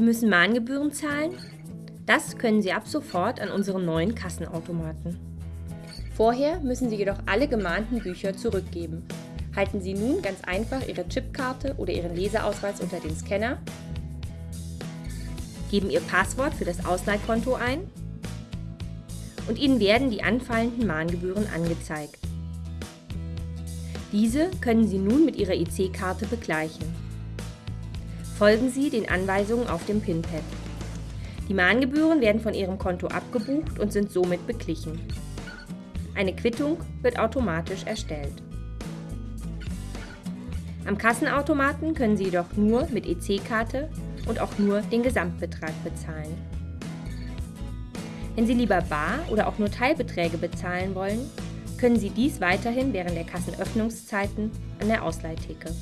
Sie müssen Mahngebühren zahlen? Das können Sie ab sofort an unseren neuen Kassenautomaten. Vorher müssen Sie jedoch alle gemahnten Bücher zurückgeben. Halten Sie nun ganz einfach Ihre Chipkarte oder Ihren Leseausweis unter den Scanner, geben Ihr Passwort für das Ausleihkonto ein und Ihnen werden die anfallenden Mahngebühren angezeigt. Diese können Sie nun mit Ihrer EC-Karte begleichen. Folgen Sie den Anweisungen auf dem PIN-Pad. Die Mahngebühren werden von Ihrem Konto abgebucht und sind somit beglichen. Eine Quittung wird automatisch erstellt. Am Kassenautomaten können Sie jedoch nur mit EC-Karte und auch nur den Gesamtbetrag bezahlen. Wenn Sie lieber bar oder auch nur Teilbeträge bezahlen wollen, können Sie dies weiterhin während der Kassenöffnungszeiten an der Ausleihtheke.